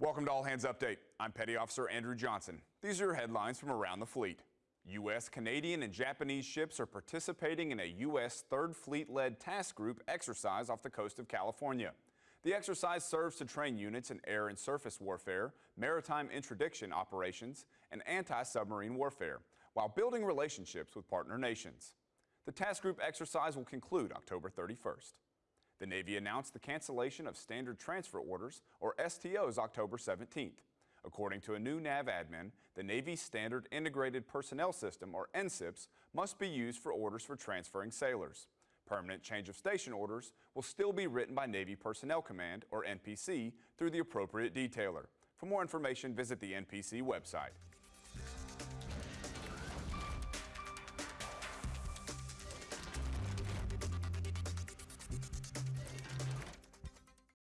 Welcome to All Hands Update. I'm Petty Officer Andrew Johnson. These are your headlines from around the fleet. U.S., Canadian, and Japanese ships are participating in a U.S. Third Fleet-led task group exercise off the coast of California. The exercise serves to train units in air and surface warfare, maritime interdiction operations, and anti-submarine warfare, while building relationships with partner nations. The task group exercise will conclude October 31st. The Navy announced the cancellation of Standard Transfer Orders, or STOs, October 17th. According to a new NAVADMIN, the Navy's Standard Integrated Personnel System, or NSIPS, must be used for orders for transferring sailors. Permanent change of station orders will still be written by Navy Personnel Command, or NPC, through the appropriate detailer. For more information, visit the NPC website.